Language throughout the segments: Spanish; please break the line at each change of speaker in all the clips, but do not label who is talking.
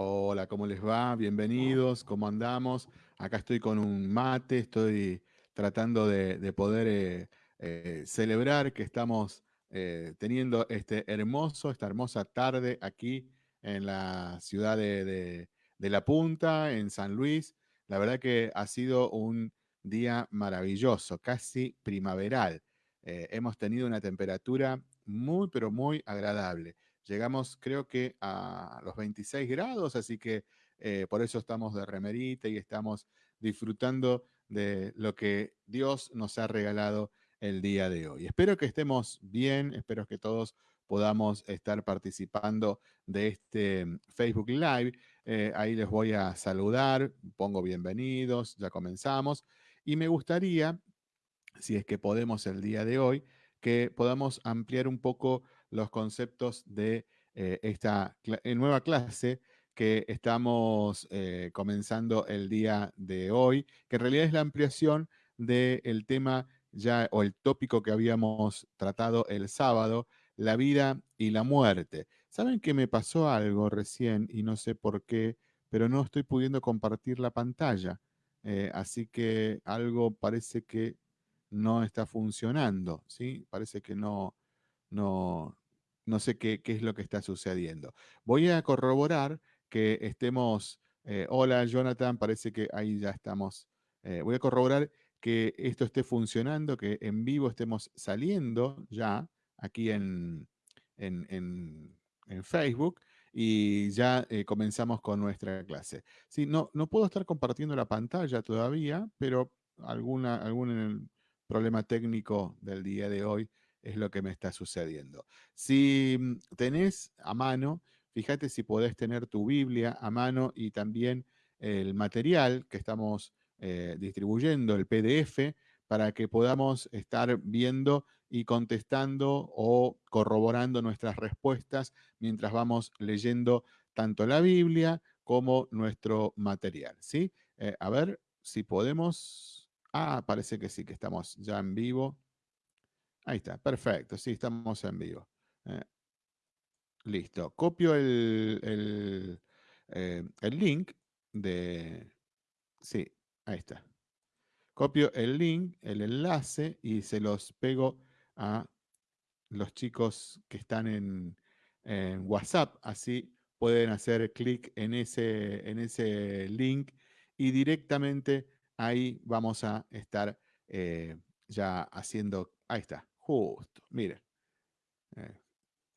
Hola, ¿cómo les va? Bienvenidos, ¿cómo andamos? Acá estoy con un mate, estoy tratando de, poder eh, eh, celebrar que estamos eh, teniendo este hermoso, esta hermosa tarde aquí en la ciudad de, La Punta, en San Luis. La verdad que ha sido un día maravilloso, casi primaveral. hemos tenido una temperatura muy, pero muy agradable. Llegamos creo que a los 26 grados, así que eh, por eso estamos de remerita y estamos disfrutando de lo que Dios nos ha regalado el día de hoy. Espero que estemos bien, espero que todos podamos estar participando de este mm, Facebook Live. Eh, ahí les voy a saludar, pongo bienvenidos, ya comenzamos. Y me gustaría, si es que podemos el día de hoy, que podamos ampliar un poco los conceptos de eh, esta eh, nueva clase que estamos eh, comenzando el día de hoy, que en realidad es la ampliación del tema ya o el tópico que habíamos tratado el sábado, la vida y la muerte. ¿Saben que me pasó algo recién y no sé por qué, pero no estoy pudiendo compartir la pantalla? así que algo parece que no está funcionando, ¿sí? Parece que no, no, no sé qué, es lo que está sucediendo. Voy a corroborar que estemos... Eh, hola, Jonathan, parece que ahí ya estamos. Eh, voy a corroborar que esto esté funcionando, que en vivo estemos saliendo ya aquí en, en, Facebook y ya eh, comenzamos con nuestra clase. Sí, no, no puedo estar compartiendo la pantalla todavía, pero alguna, algún problema técnico del día de hoy es lo que me está sucediendo. Si mm, tenés a mano, fíjate si podés tener tu Biblia a mano y también el material que estamos eh, distribuyendo, el PDF, para que podamos estar viendo y contestando o corroborando nuestras respuestas mientras vamos leyendo tanto la Biblia como nuestro material. ¿sí? Eh, a ver si podemos... Ah, parece que sí, que estamos ya en vivo. Ahí está, perfecto, sí, estamos en vivo. Eh, listo, copio el, eh, el, link de... Sí, ahí está. Copio el link, el enlace y se los pego a los chicos que están en, WhatsApp. Así pueden hacer clic en ese, en ese link y directamente ahí vamos a estar eh, ya haciendo... Ahí está, Justo, mire. Eh,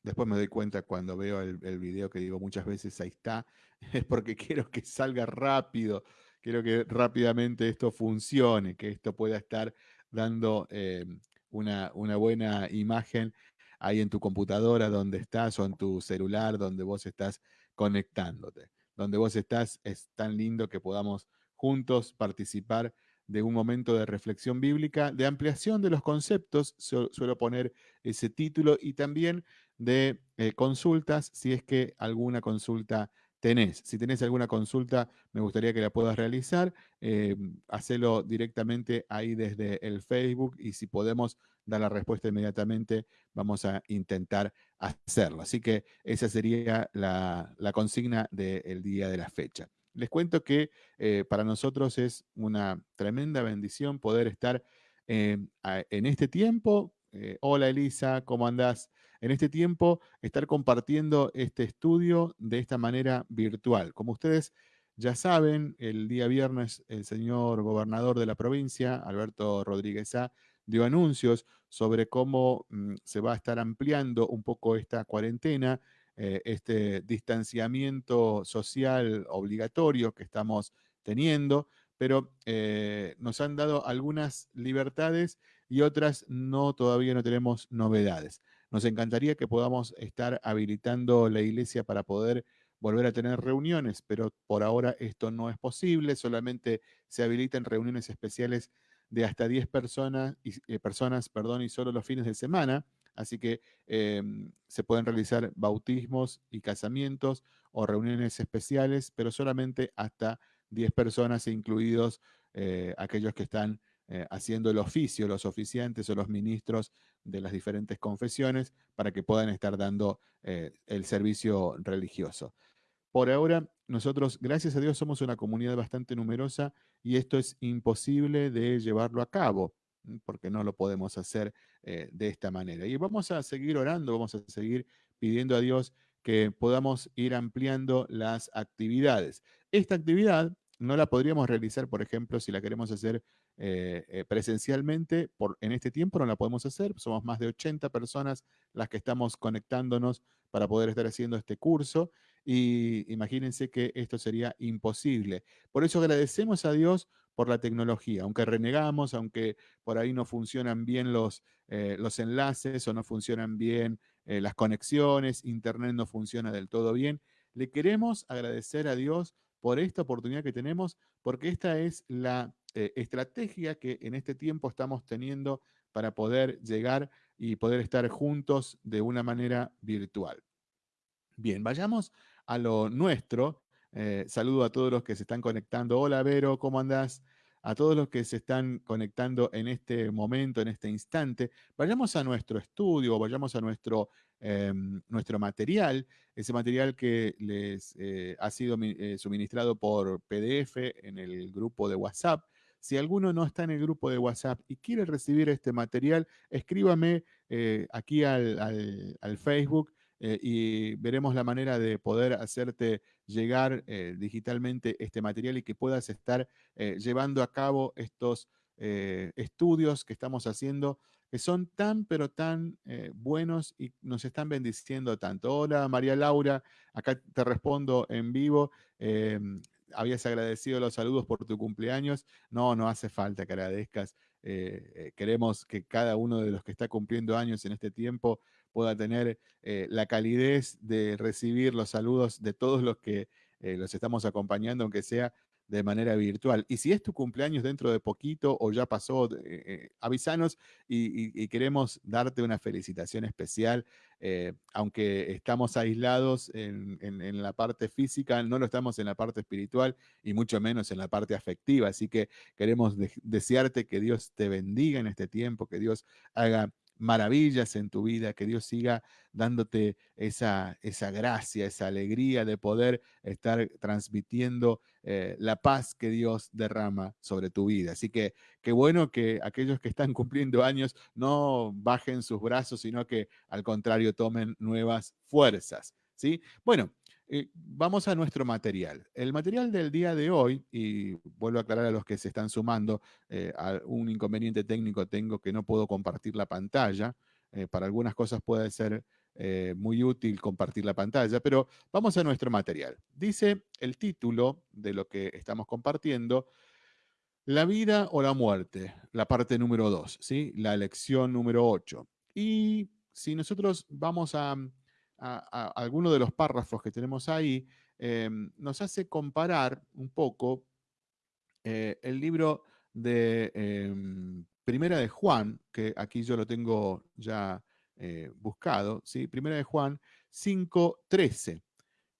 después me doy cuenta cuando veo el, video que digo muchas veces, ahí está, es porque quiero que salga rápido, quiero que rápidamente esto funcione, que esto pueda estar dando eh, una, una buena imagen ahí en tu computadora donde estás o en tu celular donde vos estás conectándote. Donde vos estás es tan lindo que podamos juntos participar de un momento de reflexión bíblica, de ampliación de los conceptos, suelo poner ese título, y también de eh, consultas, si es que alguna consulta tenés. Si tenés alguna consulta, me gustaría que la puedas realizar, eh, hacelo directamente ahí desde el Facebook y si podemos dar la respuesta inmediatamente, vamos a intentar hacerlo. Así que esa sería la, la consigna del día de la fecha. Les cuento que eh, para nosotros es una tremenda bendición poder estar eh, en este tiempo. Eh, hola Elisa, ¿cómo andás? En este tiempo estar compartiendo este estudio de esta manera virtual. Como ustedes ya saben, el día viernes el señor gobernador de la provincia, Alberto Rodríguez A, dio anuncios sobre cómo mm, se va a estar ampliando un poco esta cuarentena eh, este distanciamiento social obligatorio que estamos teniendo, pero eh, nos han dado algunas libertades y otras no, todavía no tenemos novedades. Nos encantaría que podamos estar habilitando la iglesia para poder volver a tener reuniones, pero por ahora esto no es posible, solamente se habilitan reuniones especiales de hasta 10 personas, eh, personas perdón, y solo los fines de semana. Así que em, se pueden realizar bautismos y casamientos o reuniones especiales, pero solamente hasta 10 personas, incluidos eh, aquellos que están eh, haciendo el oficio, los oficiantes o los ministros de las diferentes confesiones, para que puedan estar dando eh, el servicio religioso. Por ahora nosotros, gracias a Dios, somos una comunidad bastante numerosa y esto es imposible de llevarlo a cabo porque no lo podemos hacer eh, de esta manera. Y vamos a seguir orando, vamos a seguir pidiendo a Dios que podamos ir ampliando las actividades. Esta actividad no la podríamos realizar, por ejemplo, si la queremos hacer eh, eh, presencialmente, en este tiempo no la podemos hacer, somos más de 80 personas las que estamos conectándonos para poder estar haciendo este curso y imagínense que esto sería imposible. Por eso agradecemos a Dios por la tecnología, aunque renegamos, aunque por ahí no funcionan bien los, eh, los enlaces o no funcionan bien las conexiones, Internet no funciona del todo bien, le queremos agradecer a Dios por esta oportunidad que tenemos, porque esta es la eh, estrategia que en este tiempo estamos teniendo para poder llegar y poder estar juntos de una manera virtual. Bien, vayamos a lo nuestro. Eh, saludo a todos los que se están conectando. Hola Vero, ¿cómo andás? A todos los que se están conectando en este momento, en este instante, vayamos a nuestro estudio, vayamos a nuestro Em, nuestro material, ese material que les eh, ha sido eh, suministrado por PDF en el grupo de WhatsApp. Si alguno no está en el grupo de WhatsApp y quiere recibir este material, escríbame aquí al, Facebook y veremos la manera de poder hacerte llegar digitalmente este material y que puedas estar llevando a cabo estos estudios que estamos haciendo que son tan, pero tan eh, buenos y nos están bendiciendo tanto. Hola María Laura, acá te respondo en vivo. Habías agradecido los saludos por tu cumpleaños. No, no hace falta que agradezcas. Eh, eh, queremos que cada uno de los que está cumpliendo años en este tiempo pueda tener la calidez de recibir los saludos de todos los que los estamos acompañando, aunque sea de manera virtual. Y si es tu cumpleaños dentro de poquito o ya pasó, eh, eh, y, queremos darte una felicitación especial. Eh, aunque estamos aislados en, la parte física, no lo estamos en la parte espiritual y mucho menos en la parte afectiva. Así que queremos desearte que Dios te bendiga en este tiempo, que Dios haga maravillas en tu vida, que Dios siga dándote esa, esa gracia, esa alegría de poder estar transmitiendo eh, la paz que Dios derrama sobre tu vida. Así que qué bueno que aquellos que están cumpliendo años no bajen sus brazos, sino que al contrario tomen nuevas fuerzas. ¿sí? Bueno, eh, vamos a nuestro material. El material del día de hoy, y vuelvo a aclarar a los que se están sumando, eh, un inconveniente técnico tengo que no puedo compartir la pantalla. Eh, para algunas cosas puede ser muy útil compartir la pantalla, pero vamos a nuestro material. Dice el título de lo que estamos compartiendo, La vida o la muerte, la parte número 2, ¿sí? la lección número 8. Y si nosotros vamos a a, alguno de los párrafos que tenemos ahí, em, nos hace comparar un poco eh, el libro de em, Primera de Juan, que aquí yo lo tengo ya eh, buscado. Primera de Juan 5.13.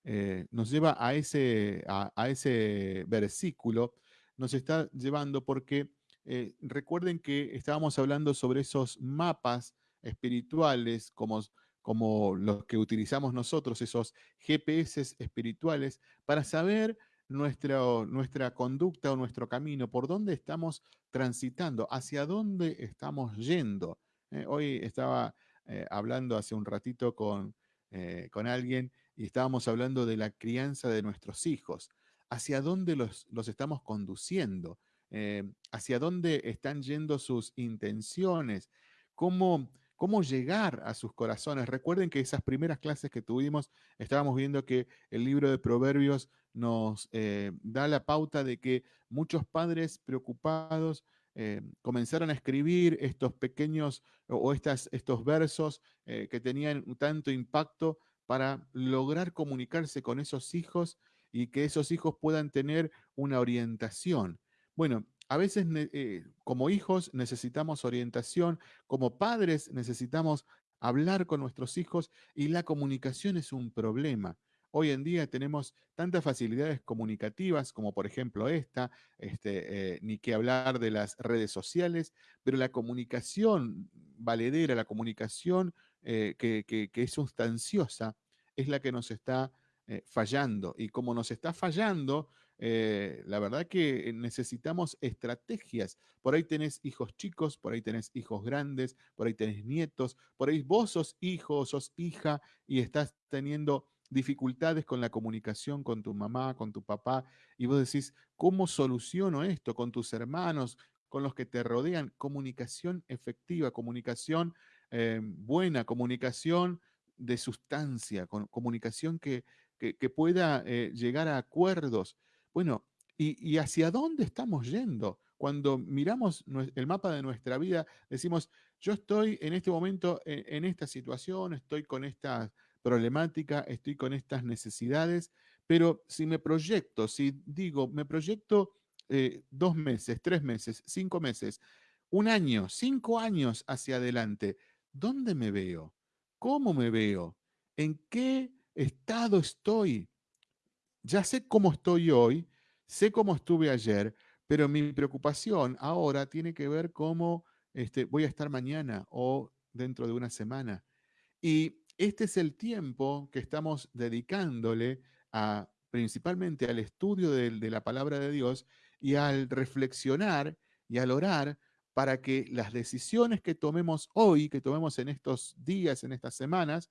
Eh, nos lleva a ese, a, ese versículo, nos está llevando porque recuerden que estábamos hablando sobre esos mapas espirituales como como los que utilizamos nosotros, esos GPS espirituales, para saber nuestra, nuestra conducta o nuestro camino, por dónde estamos transitando, hacia dónde estamos yendo. Eh, hoy estaba eh, hablando hace un ratito con, eh, con alguien y estábamos hablando de la crianza de nuestros hijos, hacia dónde los, los estamos conduciendo, hacia dónde están yendo sus intenciones, cómo cómo llegar a sus corazones. Recuerden que esas primeras clases que tuvimos, estábamos viendo que el libro de Proverbios nos eh, da la pauta de que muchos padres preocupados eh, comenzaron a escribir estos pequeños o estas, estos versos eh, que tenían tanto impacto para lograr comunicarse con esos hijos y que esos hijos puedan tener una orientación. Bueno, a veces eh, como hijos necesitamos orientación, como padres necesitamos hablar con nuestros hijos y la comunicación es un problema. Hoy en día tenemos tantas facilidades comunicativas como por ejemplo esta, este, eh, ni que hablar de las redes sociales, pero la comunicación valedera, la comunicación eh, que, es sustanciosa, es la que nos está eh, fallando. Y como nos está fallando, eh, la verdad que necesitamos estrategias. Por ahí tenés hijos chicos, por ahí tenés hijos grandes, por ahí tenés nietos, por ahí vos sos hijo, sos hija y estás teniendo dificultades con la comunicación con tu mamá, con tu papá, y vos decís, ¿cómo soluciono esto con tus hermanos, con los que te rodean? Comunicación efectiva, comunicación eh, buena, comunicación de sustancia, comunicación que, que, pueda eh, llegar a acuerdos. Bueno, y, hacia dónde estamos yendo? Cuando miramos el mapa de nuestra vida, decimos, yo estoy en este momento en, en esta situación, estoy con esta problemática, estoy con estas necesidades, pero si me proyecto, si digo, me proyecto eh, dos meses, tres meses, cinco meses, un año, cinco años hacia adelante, ¿dónde me veo? ¿Cómo me veo? ¿En qué estado estoy? Ya sé cómo estoy hoy, sé cómo estuve ayer, pero mi preocupación ahora tiene que ver cómo este, voy a estar mañana o dentro de una semana. Y este es el tiempo que estamos dedicándole principalmente al estudio de, de la palabra de Dios y al reflexionar y al orar para que las decisiones que tomemos hoy, que tomemos en estos días, en estas semanas,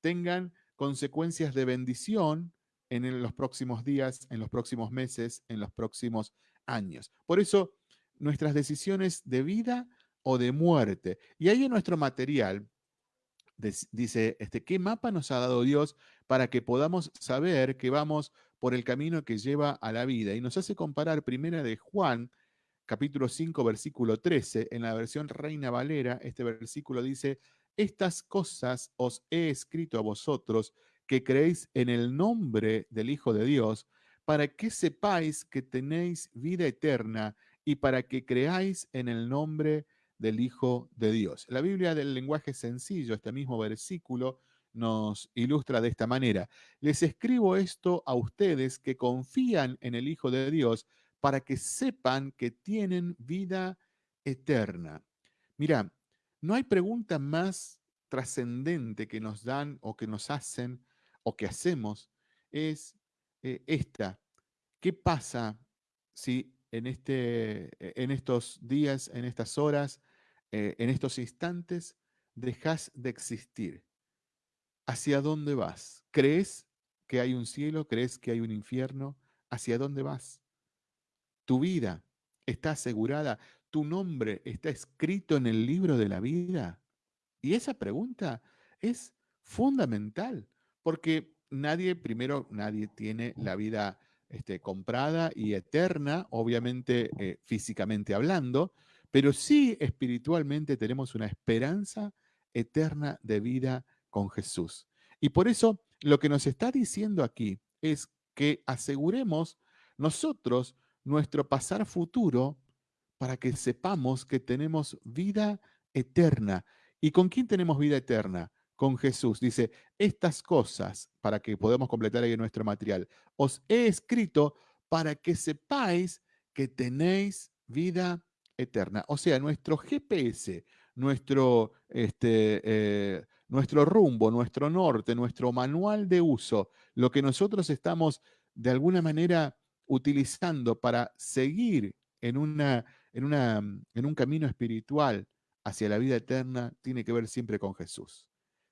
tengan consecuencias de bendición en los próximos días, en los próximos meses, en los próximos años. Por eso, nuestras decisiones de vida o de muerte. Y ahí en nuestro material dice, este, ¿qué mapa nos ha dado Dios para que podamos saber que vamos por el camino que lleva a la vida? Y nos hace comparar primera de Juan, capítulo 5, versículo 13, en la versión Reina Valera, este versículo dice, estas cosas os he escrito a vosotros que creéis en el nombre del Hijo de Dios, para que sepáis que tenéis vida eterna y para que creáis en el nombre de del Hijo de Dios. La Biblia del lenguaje sencillo, este mismo versículo, nos ilustra de esta manera. Les escribo esto a ustedes que confían en el Hijo de Dios para que sepan que tienen vida eterna. Mira, no hay pregunta más trascendente que nos dan o que nos hacen o que hacemos, es eh, esta. ¿Qué pasa si en, este, en estos días, en estas horas, eh, en estos instantes dejas de existir. ¿Hacia dónde vas? ¿Crees que hay un cielo? ¿Crees que hay un infierno? ¿Hacia dónde vas? ¿Tu vida está asegurada? ¿Tu nombre está escrito en el libro de la vida? Y esa pregunta es fundamental, porque nadie, primero, nadie tiene la vida este, comprada y eterna, obviamente eh, físicamente hablando, pero sí espiritualmente tenemos una esperanza eterna de vida con Jesús. Y por eso lo que nos está diciendo aquí es que aseguremos nosotros nuestro pasar futuro para que sepamos que tenemos vida eterna. ¿Y con quién tenemos vida eterna? Con Jesús. Dice, estas cosas, para que podamos completar ahí nuestro material, os he escrito para que sepáis que tenéis vida eterna. O sea, nuestro GPS, nuestro, este, eh, nuestro rumbo, nuestro norte, nuestro manual de uso, lo que nosotros estamos de alguna manera utilizando para seguir en, una, en, una, en un camino espiritual hacia la vida eterna, tiene que ver siempre con Jesús.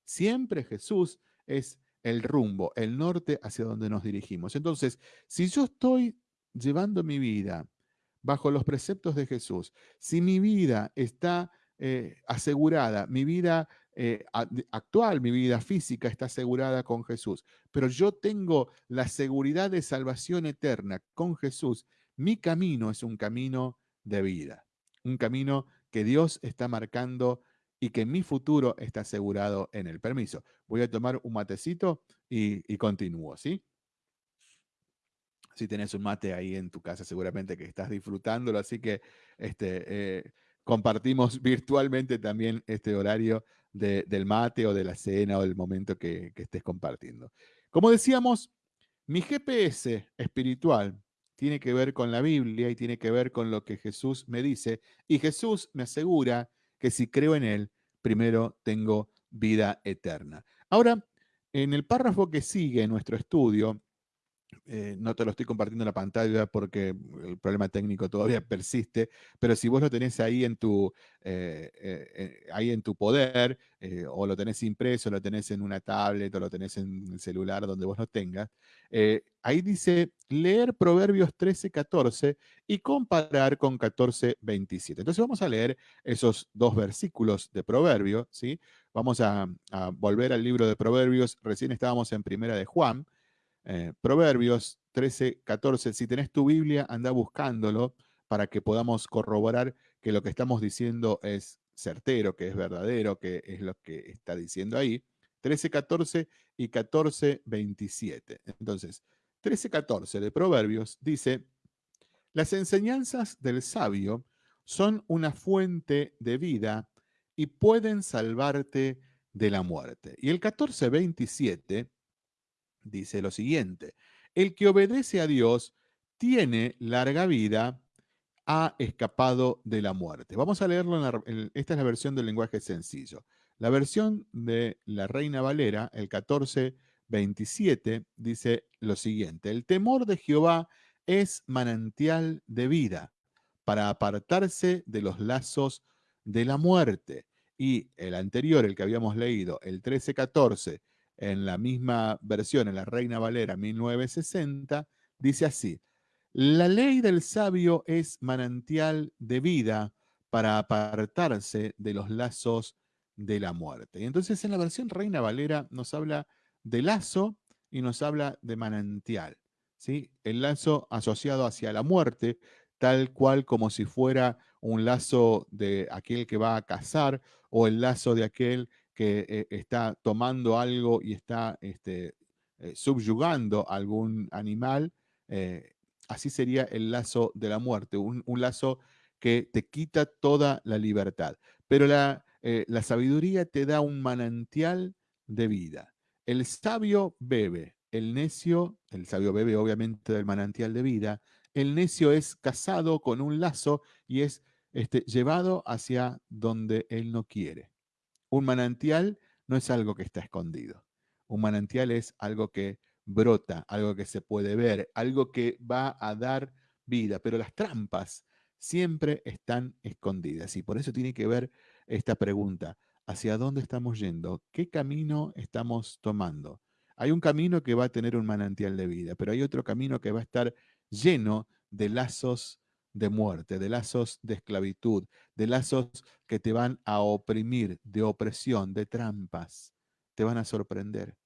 Siempre Jesús es el rumbo, el norte hacia donde nos dirigimos. Entonces, si yo estoy llevando mi vida bajo los preceptos de Jesús, si mi vida está eh, asegurada, mi vida eh, actual, mi vida física está asegurada con Jesús, pero yo tengo la seguridad de salvación eterna con Jesús, mi camino es un camino de vida, un camino que Dios está marcando y que mi futuro está asegurado en el permiso. Voy a tomar un matecito y, y continúo, ¿sí? si tenés un mate ahí en tu casa, seguramente que estás disfrutándolo, así que este, eh, compartimos virtualmente también este horario del mate o de la cena o del momento que, que estés compartiendo. Como decíamos, mi GPS espiritual tiene que ver con la Biblia y tiene que ver con lo que Jesús me dice, y Jesús me asegura que si creo en Él, primero tengo vida eterna. Ahora, En el párrafo que sigue nuestro estudio, eh, no te lo estoy compartiendo en la pantalla porque el problema técnico todavía persiste, pero si vos lo tenés ahí en tu, eh, eh, ahí en tu poder, o lo tenés impreso, lo tenés en una tablet, o lo tenés en el celular, donde vos lo tengas, ahí dice leer Proverbios 13, 14 y comparar con 14, 27. Entonces vamos a leer esos dos versículos de Proverbios, ¿sí? Vamos a, a volver al libro de Proverbios, recién estábamos en Primera de Juan, eh, Proverbios 13, 14. Si tenés tu Biblia, anda buscándolo para que podamos corroborar que lo que estamos diciendo es certero, que es verdadero, que es lo que está diciendo ahí. 13, 14 y 14, 27. Entonces, 13, 14 de Proverbios dice, las enseñanzas del sabio son una fuente de vida y pueden salvarte de la muerte. Y el 14, 27 dice lo siguiente, el que obedece a Dios tiene larga vida, ha escapado de la muerte. Vamos a leerlo, en, esta es la versión del lenguaje sencillo. La versión de la Reina Valera, el 1427, dice lo siguiente, el temor de Jehová es manantial de vida para apartarse de los lazos de la muerte. Y el anterior, el que habíamos leído, el 1314, en la misma versión, en la Reina Valera 1960, dice así, la ley del sabio es manantial de vida para apartarse de los lazos de la muerte. Y entonces en la versión Reina Valera nos habla de lazo y nos habla de manantial. ¿sí? El lazo asociado hacia la muerte, tal cual como si fuera un lazo de aquel que va a cazar o el lazo de aquel que eh, está tomando algo y está este, eh, subyugando algún animal, eh, así sería el lazo de la muerte, un, lazo que te quita toda la libertad. Pero la, la sabiduría te da un manantial de vida. El sabio bebe, el necio, el sabio bebe obviamente del manantial de vida, el necio es casado con un lazo y es este, llevado hacia donde él no quiere. Un manantial no es algo que está escondido. Un manantial es algo que brota, algo que se puede ver, algo que va a dar vida, pero las trampas siempre están escondidas y por eso tiene que ver esta pregunta, ¿hacia dónde estamos yendo? ¿Qué camino estamos tomando? Hay un camino que va a tener un manantial de vida, pero hay otro camino que va a estar lleno de lazos de muerte, de lazos de esclavitud, de lazos que te van a oprimir, de opresión, de trampas. Te van a sorprender.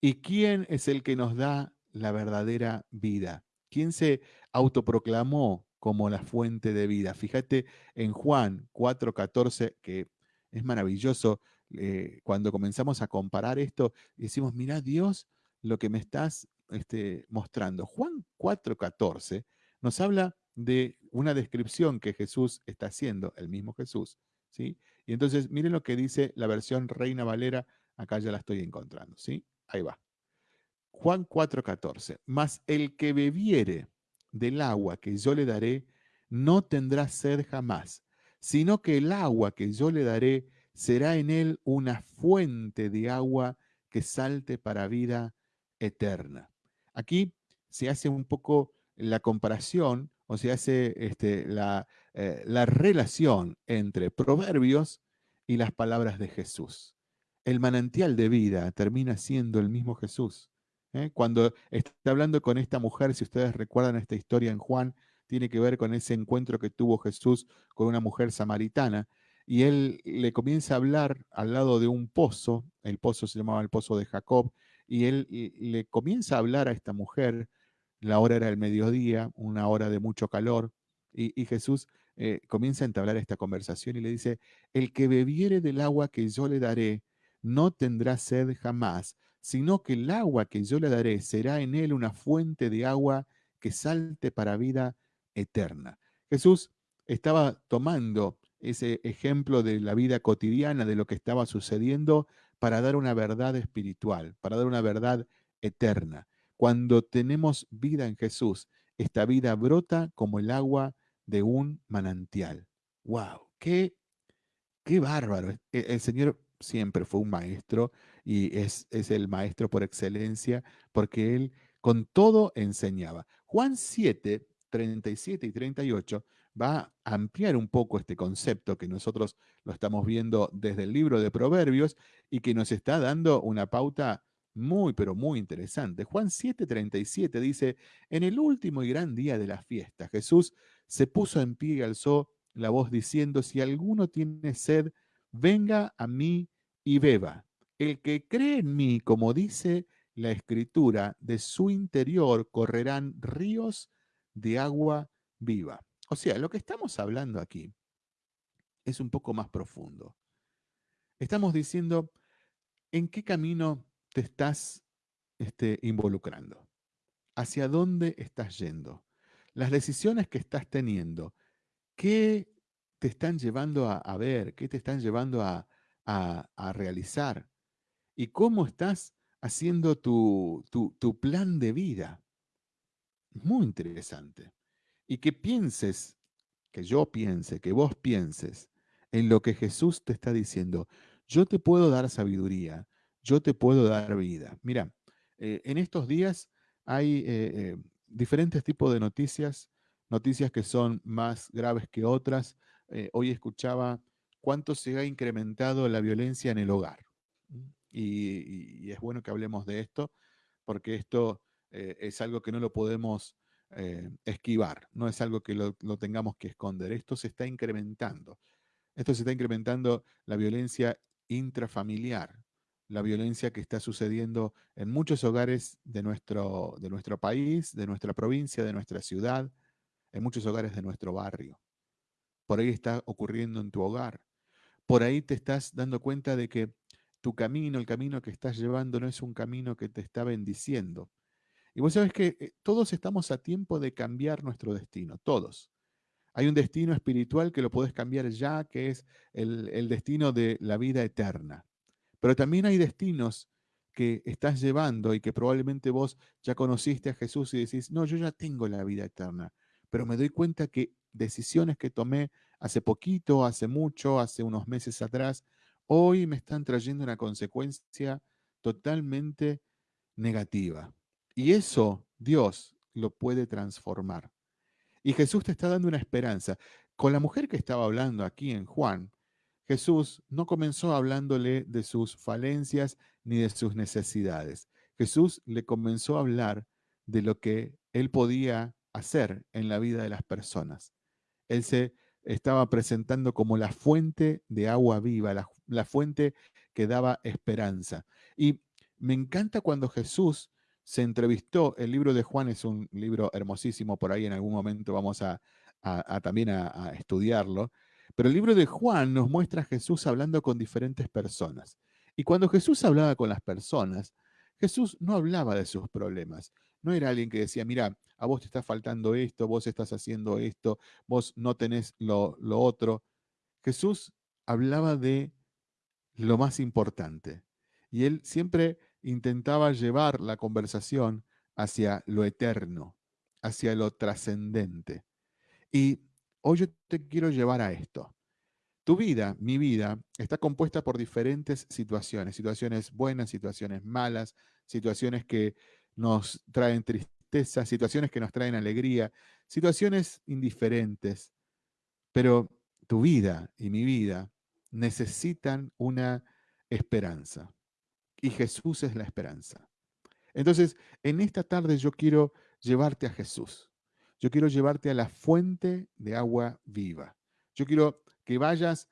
¿Y quién es el que nos da la verdadera vida? ¿Quién se autoproclamó como la fuente de vida? Fíjate en Juan 4:14, que es maravilloso. Eh, cuando comenzamos a comparar esto, decimos, mira Dios, lo que me estás este, mostrando. Juan 4:14 nos habla de una descripción que Jesús está haciendo, el mismo Jesús, ¿sí? Y entonces miren lo que dice la versión Reina Valera, acá ya la estoy encontrando, ¿sí? Ahí va. Juan 4:14, mas el que bebiere del agua que yo le daré, no tendrá sed jamás, sino que el agua que yo le daré será en él una fuente de agua que salte para vida eterna. Aquí se hace un poco la comparación o se hace este, la, eh, la relación entre proverbios y las palabras de Jesús. El manantial de vida termina siendo el mismo Jesús. ¿eh? Cuando está hablando con esta mujer, si ustedes recuerdan esta historia en Juan, tiene que ver con ese encuentro que tuvo Jesús con una mujer samaritana, y él le comienza a hablar al lado de un pozo, el pozo se llamaba el pozo de Jacob, y él le comienza a hablar a esta mujer la hora era el mediodía, una hora de mucho calor, y, Jesús eh, comienza a entablar esta conversación y le dice, el que bebiere del agua que yo le daré, no tendrá sed jamás, sino que el agua que yo le daré será en él una fuente de agua que salte para vida eterna. Jesús estaba tomando ese ejemplo de la vida cotidiana, de lo que estaba sucediendo, para dar una verdad espiritual, para dar una verdad eterna. Cuando tenemos vida en Jesús, esta vida brota como el agua de un manantial. ¡Wow! ¡Qué, qué bárbaro! E, el Señor siempre fue un maestro y es, es el maestro por excelencia porque él con todo enseñaba. Juan 7, 37 y 38 va a ampliar un poco este concepto que nosotros lo estamos viendo desde el libro de Proverbios y que nos está dando una pauta muy, pero muy interesante. Juan 7:37 dice, en el último y gran día de la fiesta, Jesús se puso en pie y alzó la voz diciendo, si alguno tiene sed, venga a mí y beba. El que cree en mí, como dice la escritura, de su interior correrán ríos de agua viva. O sea, lo que estamos hablando aquí es un poco más profundo. Estamos diciendo en qué camino te estás este, involucrando, hacia dónde estás yendo, las decisiones que estás teniendo, qué te están llevando a, ver, qué te están llevando a, a, realizar y cómo estás haciendo tu, tu, tu plan de vida. Muy interesante y que pienses, que yo piense, que vos pienses en lo que Jesús te está diciendo. Yo te puedo dar sabiduría, yo te puedo dar vida. Mira, eh, en estos días hay eh, eh, diferentes tipos de noticias, noticias que son más graves que otras. hoy escuchaba cuánto se ha incrementado la violencia en el hogar. Y, es bueno que hablemos de esto, porque esto es algo que no lo podemos esquivar, no es algo que lo, tengamos que esconder. Esto se está incrementando. Esto se está incrementando la violencia intrafamiliar, la violencia que está sucediendo en muchos hogares de nuestro, de nuestro país, de nuestra provincia, de nuestra ciudad, en muchos hogares de nuestro barrio. Por ahí está ocurriendo en tu hogar. Por ahí te estás dando cuenta de que tu camino, el camino que estás llevando, no es un camino que te está bendiciendo. Y vos sabés que eh, todos estamos a tiempo de cambiar nuestro destino, todos. Hay un destino espiritual que lo podés cambiar ya, que es el, el destino de la vida eterna. Pero también hay destinos que estás llevando y que probablemente vos ya conociste a Jesús y decís, no, yo ya tengo la vida eterna, pero me doy cuenta que decisiones que tomé hace poquito, hace mucho, hace unos meses atrás, hoy me están trayendo una consecuencia totalmente negativa. Y eso Dios lo puede transformar. Y Jesús te está dando una esperanza. Con la mujer que estaba hablando aquí en Juan, Jesús no comenzó hablándole de sus falencias ni de sus necesidades. Jesús le comenzó a hablar de lo que él podía hacer en la vida de las personas. Él se estaba presentando como la fuente de agua viva, la, fuente que daba esperanza. Y me encanta cuando Jesús se entrevistó, el libro de Juan es un libro hermosísimo, por ahí en algún momento vamos a, también a, estudiarlo, pero el libro de Juan nos muestra a Jesús hablando con diferentes personas. Y cuando Jesús hablaba con las personas, Jesús no hablaba de sus problemas. No era alguien que decía, mira, a vos te está faltando esto, vos estás haciendo esto, vos no tenés lo, lo otro. Jesús hablaba de lo más importante. Y él siempre intentaba llevar la conversación hacia lo eterno, hacia lo trascendente. Y hoy yo te quiero llevar a esto. Tu vida, mi vida, está compuesta por diferentes situaciones, situaciones buenas, situaciones malas, situaciones que nos traen tristeza, situaciones que nos traen alegría, situaciones indiferentes. Pero tu vida y mi vida necesitan una esperanza y Jesús es la esperanza. Entonces, en esta tarde yo quiero llevarte a Jesús. Yo quiero llevarte a la fuente de agua viva. Yo quiero que vayas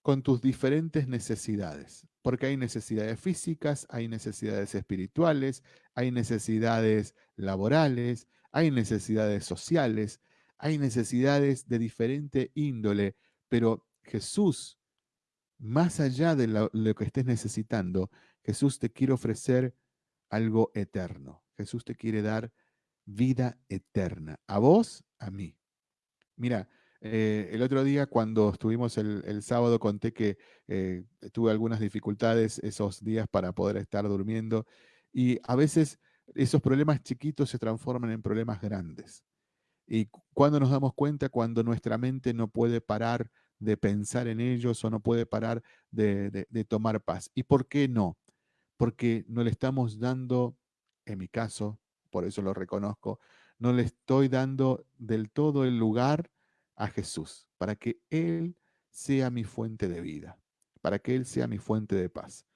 con tus diferentes necesidades, porque hay necesidades físicas, hay necesidades espirituales, hay necesidades laborales, hay necesidades sociales, hay necesidades de diferente índole, pero Jesús, más allá de lo, que estés necesitando, Jesús te quiere ofrecer algo eterno. Jesús te quiere dar vida eterna. A vos, a mí. Mira, eh, el otro día cuando estuvimos el, sábado conté que eh, tuve algunas dificultades esos días para poder estar durmiendo y a veces esos problemas chiquitos se transforman en problemas grandes. Y cuando nos damos cuenta, cuando nuestra mente no puede parar de pensar en ellos o no puede parar de tomar paz. ¿Y por qué no? porque no le estamos dando, en mi caso, por eso lo reconozco, no le estoy dando del todo el lugar a Jesús, para que Él sea mi fuente de vida, para que Él sea mi fuente de paz.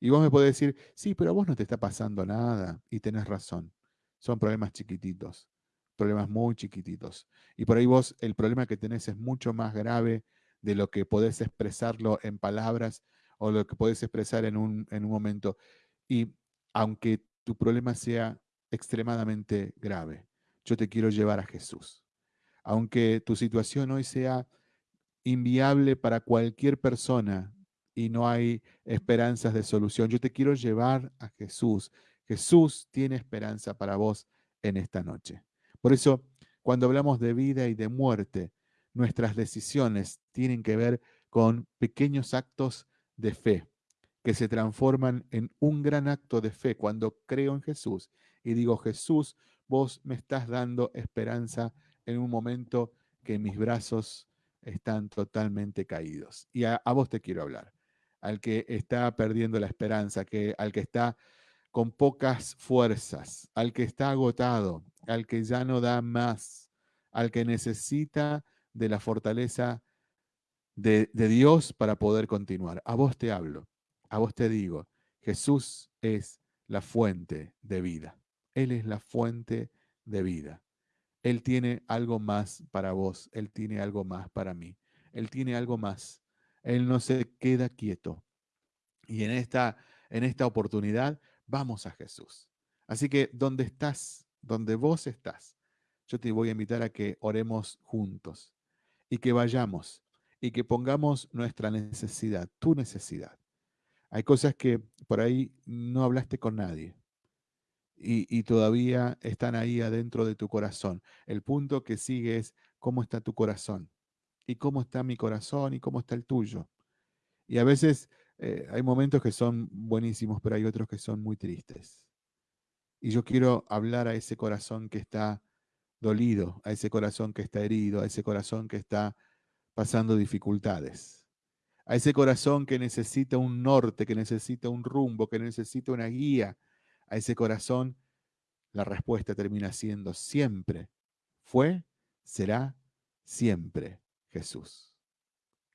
Y vos me podés decir, sí, pero a vos no te está pasando nada, y tenés razón, son problemas chiquititos, problemas muy chiquititos. Y por ahí vos, el problema que tenés es mucho más grave de lo que podés expresarlo en palabras o lo que podés expresar en un, en un momento. Y aunque tu problema sea extremadamente grave, yo te quiero llevar a Jesús. Aunque tu situación hoy sea inviable para cualquier persona y no hay esperanzas de solución, yo te quiero llevar a Jesús. Jesús tiene esperanza para vos en esta noche. Por eso, cuando hablamos de vida y de muerte, nuestras decisiones tienen que ver con pequeños actos de fe que se transforman en un gran acto de fe cuando creo en Jesús y digo, Jesús, vos me estás dando esperanza en un momento que mis brazos están totalmente caídos. Y a, vos te quiero hablar, al que está perdiendo la esperanza, que, al que está con pocas fuerzas, al que está agotado, al que ya no da más, al que necesita de la fortaleza de, de Dios para poder continuar. A vos te hablo, a vos te digo, Jesús es la fuente de vida. Él es la fuente de vida. Él tiene algo más para vos, Él tiene algo más para mí, Él tiene algo más. Él no se queda quieto. Y en esta, en esta oportunidad vamos a Jesús. Así que donde estás, donde vos estás, yo te voy a invitar a que oremos juntos y que vayamos y que pongamos nuestra necesidad, tu necesidad. Hay cosas que por ahí no hablaste con nadie y, todavía están ahí adentro de tu corazón. El punto que sigue es cómo está tu corazón y cómo está mi corazón y cómo está el tuyo. Y a veces eh, hay momentos que son buenísimos, pero hay otros que son muy tristes. Y yo quiero hablar a ese corazón que está dolido, a ese corazón que está herido, a ese corazón que está pasando dificultades, a ese corazón que necesita un norte, que necesita un rumbo, que necesita una guía, a ese corazón, la respuesta termina siendo siempre, fue, será, siempre Jesús.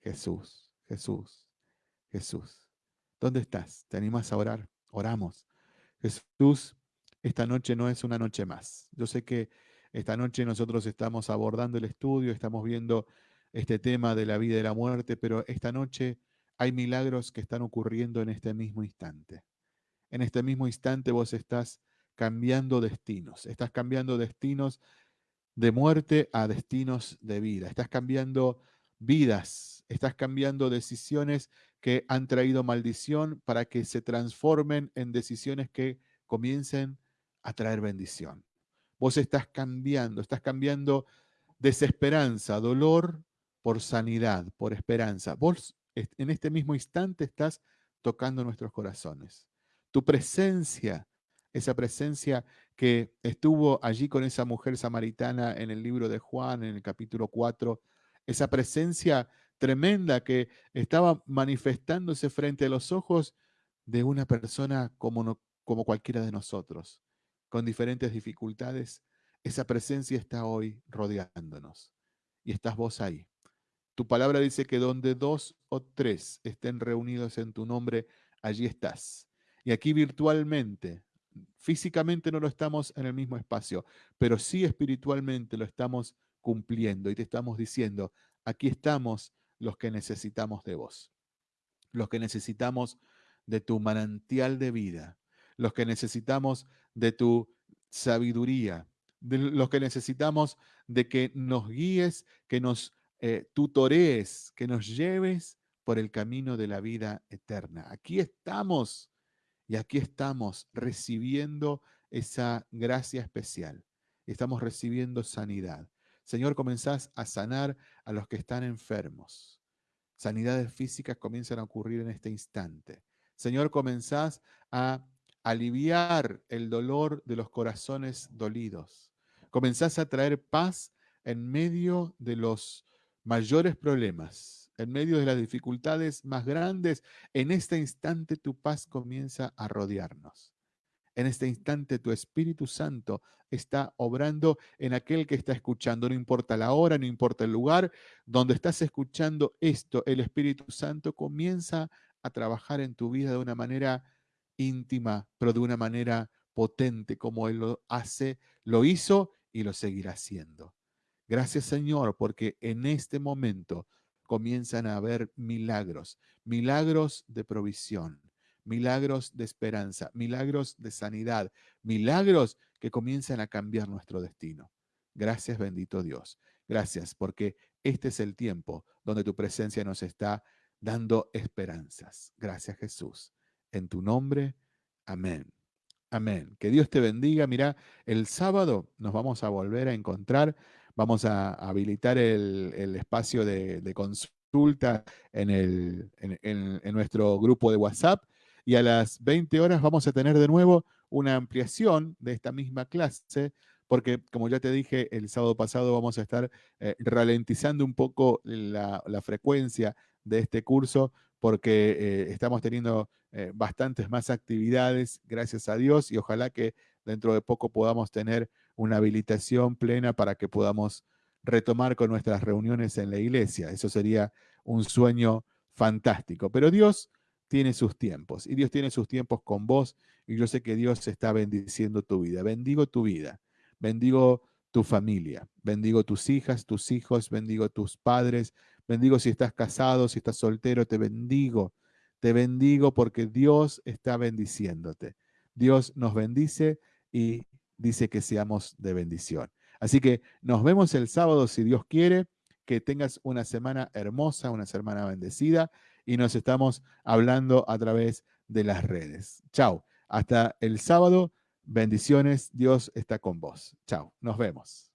Jesús, Jesús, Jesús. ¿Dónde estás? ¿Te animas a orar? Oramos. Jesús, esta noche no es una noche más. Yo sé que esta noche nosotros estamos abordando el estudio, estamos viendo este tema de la vida y la muerte, pero esta noche hay milagros que están ocurriendo en este mismo instante en este mismo instante vos estás cambiando destinos, estás cambiando destinos de muerte a destinos de vida, estás cambiando vidas, estás cambiando decisiones que han traído maldición para que se transformen en decisiones que comiencen a traer bendición. Vos estás cambiando, estás cambiando desesperanza, dolor por sanidad, por esperanza. Vos en este mismo instante estás tocando nuestros corazones tu presencia, esa presencia que estuvo allí con esa mujer samaritana en el libro de Juan, en el capítulo 4, esa presencia tremenda que estaba manifestándose frente a los ojos de una persona como, como cualquiera de nosotros, con diferentes dificultades, esa presencia está hoy rodeándonos. Y estás vos ahí. Tu palabra dice que donde dos o tres estén reunidos en tu nombre, allí estás. Y aquí virtualmente, físicamente no lo estamos en el mismo espacio, pero sí espiritualmente lo estamos cumpliendo y te estamos diciendo, aquí estamos los que necesitamos de vos, los que necesitamos de tu manantial de vida, los que necesitamos de tu sabiduría, de los que necesitamos de que nos guíes, que nos eh, tutorees, que nos lleves por el camino de la vida eterna. Aquí estamos y aquí estamos recibiendo esa gracia especial. Estamos recibiendo sanidad. Señor, comenzás a sanar a los que están enfermos. Sanidades físicas comienzan a ocurrir en este instante. Señor, comenzás a aliviar el dolor de los corazones dolidos. Comenzás a traer paz en medio de los mayores problemas, en medio de las dificultades más grandes, en este instante tu paz comienza a rodearnos. En este instante tu Espíritu Santo está obrando en aquel que está escuchando. No importa la hora, no importa el lugar donde estás escuchando esto, el Espíritu Santo comienza a trabajar en tu vida de una manera íntima, pero de una manera potente, como Él lo hace, lo hizo y lo seguirá haciendo. Gracias Señor, porque en este momento comienzan a haber milagros, milagros de provisión, milagros de esperanza, milagros de sanidad, milagros que comienzan a cambiar nuestro destino. Gracias bendito Dios. Gracias porque este es el tiempo donde tu presencia nos está dando esperanzas. Gracias Jesús. En tu nombre, amén. Amén. Que Dios te bendiga. Mira, el sábado nos vamos a volver a encontrar. Vamos a habilitar el, espacio de, consulta en, nuestro grupo de WhatsApp. Y a las 20 horas vamos a tener de nuevo una ampliación de esta misma clase, porque como ya te dije, el sábado pasado vamos a estar eh, ralentizando un poco la, frecuencia de este curso, porque eh, estamos teniendo eh, bastantes más actividades, gracias a Dios, y ojalá que dentro de poco podamos tener una habilitación plena para que podamos retomar con nuestras reuniones en la iglesia. Eso sería un sueño fantástico. Pero Dios tiene sus tiempos y Dios tiene sus tiempos con vos y yo sé que Dios está bendiciendo tu vida. Bendigo tu vida, bendigo tu familia, bendigo tus hijas, tus hijos, bendigo tus padres, bendigo si estás casado, si estás soltero, te bendigo, te bendigo porque Dios está bendiciéndote. Dios nos bendice y dice que seamos de bendición. Así que nos vemos el sábado si Dios quiere, que tengas una semana hermosa, una semana bendecida y nos estamos hablando a través de las redes. Chao. Hasta el sábado. Bendiciones. Dios está con vos. Chao. Nos vemos.